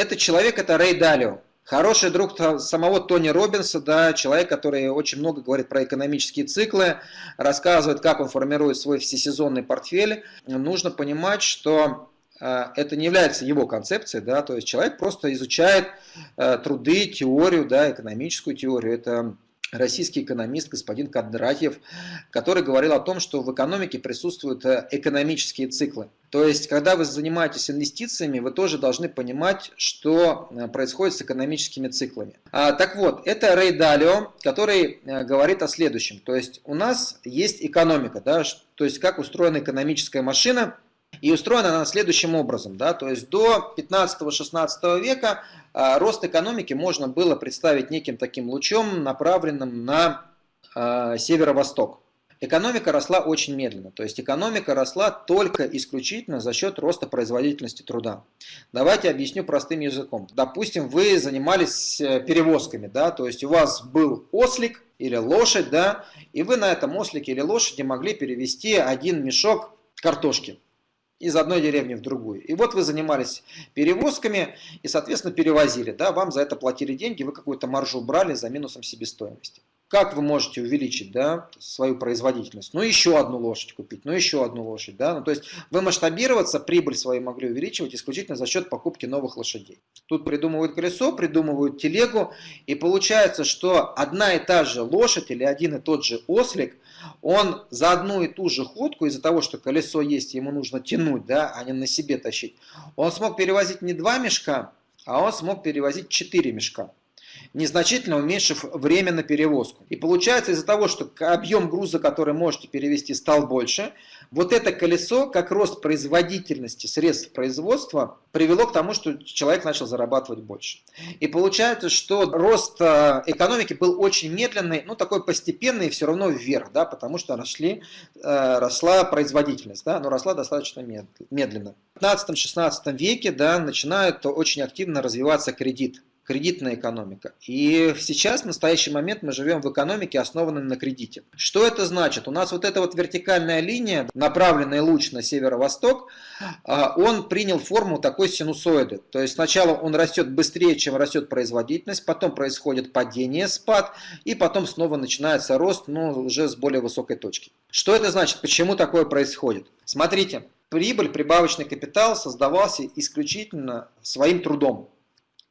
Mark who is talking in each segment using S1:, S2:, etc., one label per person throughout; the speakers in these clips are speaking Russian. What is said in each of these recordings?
S1: Этот человек – это Рэй Далио. Хороший друг самого Тони Робинса, да, человек, который очень много говорит про экономические циклы, рассказывает, как он формирует свой всесезонный портфель. Нужно понимать, что э, это не является его концепцией, да, то есть человек просто изучает э, труды, теорию, да, экономическую теорию. Это российский экономист господин Кадратьев, который говорил о том, что в экономике присутствуют э, экономические циклы. То есть, когда вы занимаетесь инвестициями, вы тоже должны понимать, что э, происходит с экономическими циклами. А, так вот, это Рэй Далио, который э, говорит о следующем. То есть, у нас есть экономика, да, то есть, как устроена экономическая машина, и устроена она следующим образом. Да, то есть, до 15-16 века а, рост экономики можно было представить неким таким лучом, направленным на а, северо-восток. Экономика росла очень медленно, то есть экономика росла только исключительно за счет роста производительности труда. Давайте объясню простым языком. Допустим, вы занимались э, перевозками, да, то есть у вас был ослик или лошадь, да, и вы на этом ослике или лошади могли перевести один мешок картошки из одной деревни в другую. И вот вы занимались перевозками и, соответственно, перевозили. Да, вам за это платили деньги, вы какую-то маржу брали за минусом себестоимости. Как вы можете увеличить да, свою производительность? Ну, еще одну лошадь купить, ну, еще одну лошадь. Да? Ну, то есть вы масштабироваться, прибыль свою могли увеличивать исключительно за счет покупки новых лошадей. Тут придумывают колесо, придумывают телегу, и получается, что одна и та же лошадь или один и тот же ослик, он за одну и ту же ходку, из-за того, что колесо есть, ему нужно тянуть, да, а не на себе тащить, он смог перевозить не два мешка, а он смог перевозить четыре мешка незначительно уменьшив время на перевозку. И получается из-за того, что объем груза, который можете перевести, стал больше, вот это колесо, как рост производительности средств производства, привело к тому, что человек начал зарабатывать больше. И получается, что рост э, экономики был очень медленный, ну такой постепенный, все равно вверх, да, потому что росли, э, росла производительность, да, но росла достаточно медленно. В 15-16 веке да, начинает очень активно развиваться кредит кредитная экономика. И сейчас, в настоящий момент, мы живем в экономике, основанной на кредите. Что это значит? У нас вот эта вот вертикальная линия, направленный луч на северо-восток, а, он принял форму такой синусоиды. То есть сначала он растет быстрее, чем растет производительность, потом происходит падение, спад, и потом снова начинается рост, но уже с более высокой точки. Что это значит? Почему такое происходит? Смотрите, прибыль, прибавочный капитал создавался исключительно своим трудом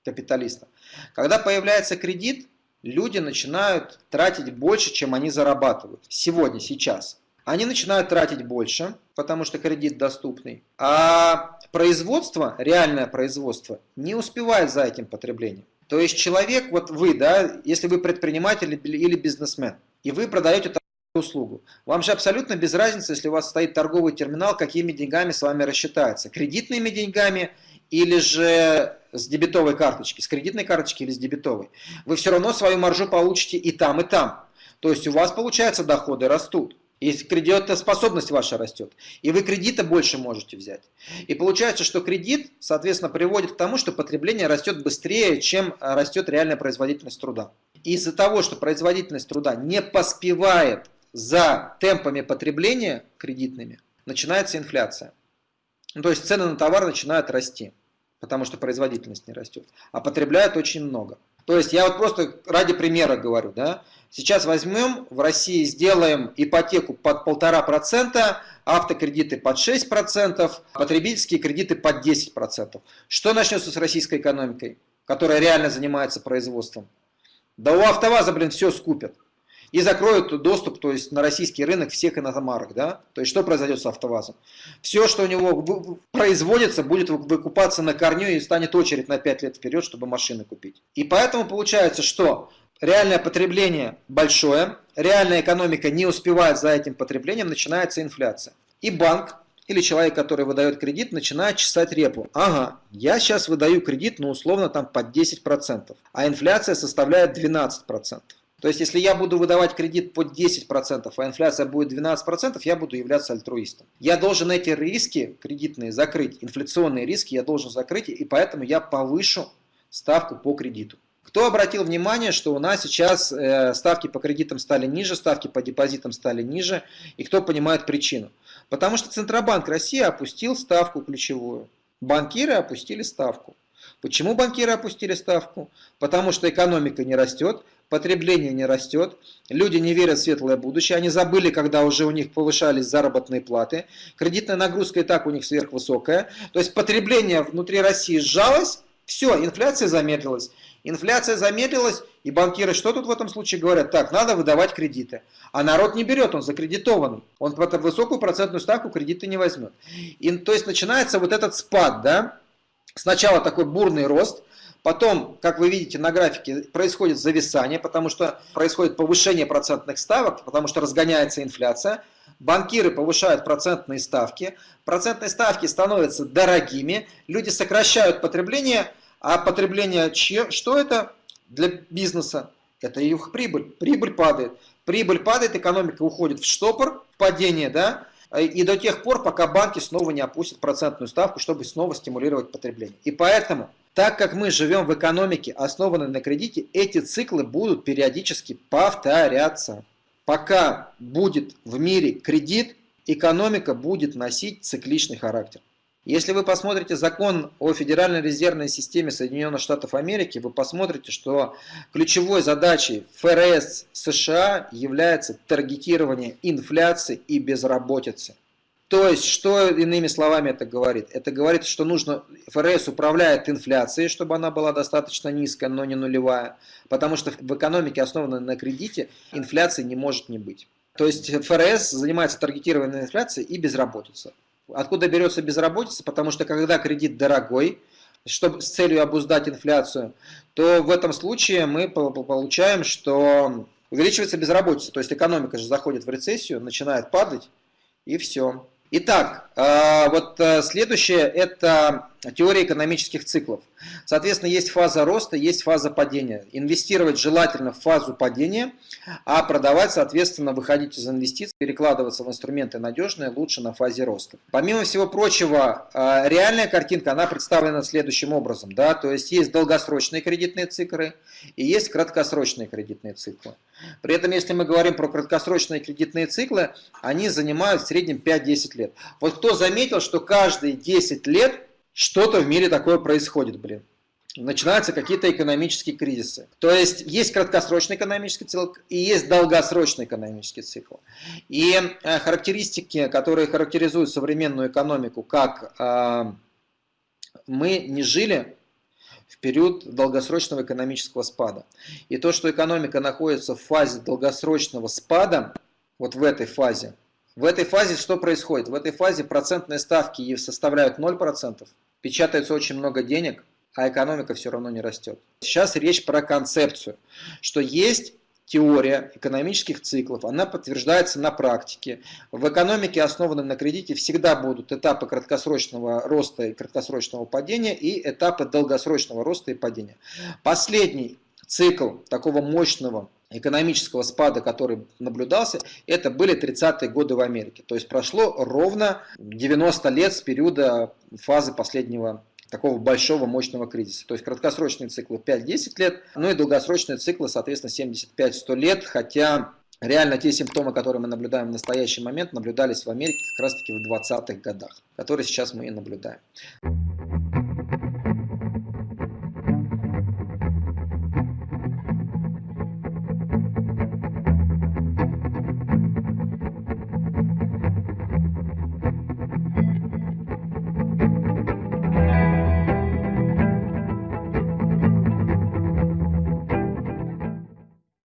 S1: капиталиста. Когда появляется кредит, люди начинают тратить больше, чем они зарабатывают. Сегодня, сейчас. Они начинают тратить больше, потому что кредит доступный. А производство, реальное производство, не успевает за этим потреблением. То есть человек, вот вы, да, если вы предприниматель или бизнесмен, и вы продаете услугу. Вам же абсолютно без разницы, если у вас стоит торговый терминал, какими деньгами с вами рассчитается. Кредитными деньгами или же с дебетовой карточки, с кредитной карточки или с дебетовой, вы все равно свою маржу получите и там, и там. То есть у вас, получается, доходы растут. И кредитоспособность ваша растет. И вы кредита больше можете взять. И получается, что кредит, соответственно, приводит к тому, что потребление растет быстрее, чем растет реальная производительность труда. Из-за того, что производительность труда не поспевает за темпами потребления кредитными, начинается инфляция. Ну, то есть цены на товар начинают расти потому что производительность не растет, а потребляют очень много. То есть я вот просто ради примера говорю, да, сейчас возьмем в России, сделаем ипотеку под полтора процента, автокредиты под 6%, потребительские кредиты под 10%. Что начнется с российской экономикой, которая реально занимается производством? Да у АвтоВАЗа, блин, все скупят и закроют доступ то есть, на российский рынок всех иномарок. Да? То есть что произойдет с АвтоВАЗом? Все, что у него производится, будет выкупаться на корню и станет очередь на 5 лет вперед, чтобы машины купить. И поэтому получается, что реальное потребление большое, реальная экономика не успевает за этим потреблением, начинается инфляция. И банк или человек, который выдает кредит, начинает чесать репу. Ага, я сейчас выдаю кредит, ну условно там под 10%, а инфляция составляет 12%. То есть, если я буду выдавать кредит под 10%, а инфляция будет 12%, я буду являться альтруистом. Я должен эти риски кредитные закрыть, инфляционные риски я должен закрыть, и поэтому я повышу ставку по кредиту. Кто обратил внимание, что у нас сейчас э, ставки по кредитам стали ниже, ставки по депозитам стали ниже, и кто понимает причину? Потому что Центробанк России опустил ставку ключевую, банкиры опустили ставку. Почему банкиры опустили ставку? Потому что экономика не растет, потребление не растет, люди не верят в светлое будущее, они забыли, когда уже у них повышались заработные платы, кредитная нагрузка и так у них сверхвысокая, то есть потребление внутри России сжалось, все, инфляция замедлилась. Инфляция замедлилась, и банкиры что тут в этом случае говорят? Так, надо выдавать кредиты. А народ не берет, он закредитованный. Он под высокую процентную ставку кредиты не возьмет. И, то есть начинается вот этот спад, да? Сначала такой бурный рост, Потом, как вы видите на графике, происходит зависание, потому что происходит повышение процентных ставок, потому что разгоняется инфляция. Банкиры повышают процентные ставки, процентные ставки становятся дорогими, люди сокращают потребление, а потребление, что это для бизнеса? Это их прибыль. Прибыль падает. Прибыль падает, экономика уходит в штопор, в падение, да, и до тех пор, пока банки снова не опустят процентную ставку, чтобы снова стимулировать потребление. И поэтому, так как мы живем в экономике, основанной на кредите, эти циклы будут периодически повторяться. Пока будет в мире кредит, экономика будет носить цикличный характер. Если вы посмотрите закон о Федеральной резервной системе Соединенных Штатов Америки, вы посмотрите, что ключевой задачей ФРС США является таргетирование инфляции и безработицы. То есть, что иными словами это говорит? Это говорит, что нужно, ФРС управляет инфляцией, чтобы она была достаточно низкая, но не нулевая. Потому что в экономике, основанной на кредите, инфляции не может не быть. То есть ФРС занимается таргетированием инфляции и безработицей. Откуда берется безработица? Потому что когда кредит дорогой, чтобы, с целью обуздать инфляцию, то в этом случае мы получаем, что увеличивается безработица. То есть экономика же заходит в рецессию, начинает падать, и все. Итак, э, вот э, следующее – это теория экономических циклов. Соответственно, есть фаза роста, есть фаза падения. Инвестировать желательно в фазу падения, а продавать, соответственно, выходить из инвестиций, перекладываться в инструменты надежные лучше на фазе роста. Помимо всего прочего, э, реальная картинка, она представлена следующим образом. Да? То есть, есть долгосрочные кредитные циклы и есть краткосрочные кредитные циклы. При этом, если мы говорим про краткосрочные кредитные циклы, они занимают в среднем 5-10 лет. Вот кто заметил, что каждые 10 лет что-то в мире такое происходит, блин. Начинаются какие-то экономические кризисы. То есть есть краткосрочный экономический цикл и есть долгосрочный экономический цикл. И э, характеристики, которые характеризуют современную экономику, как э, мы не жили в период долгосрочного экономического спада. И то, что экономика находится в фазе долгосрочного спада, вот в этой фазе, в этой фазе что происходит? В этой фазе процентные ставки составляют 0%, печатается очень много денег, а экономика все равно не растет. Сейчас речь про концепцию, что есть теория экономических циклов, она подтверждается на практике. В экономике, основанной на кредите, всегда будут этапы краткосрочного роста и краткосрочного падения и этапы долгосрочного роста и падения. Последний цикл такого мощного экономического спада, который наблюдался, это были 30-е годы в Америке. То есть прошло ровно 90 лет с периода фазы последнего такого большого мощного кризиса. То есть краткосрочные циклы 5-10 лет, ну и долгосрочные циклы, соответственно, 75-100 лет, хотя реально те симптомы, которые мы наблюдаем в настоящий момент, наблюдались в Америке как раз таки в 20-х годах, которые сейчас мы и наблюдаем.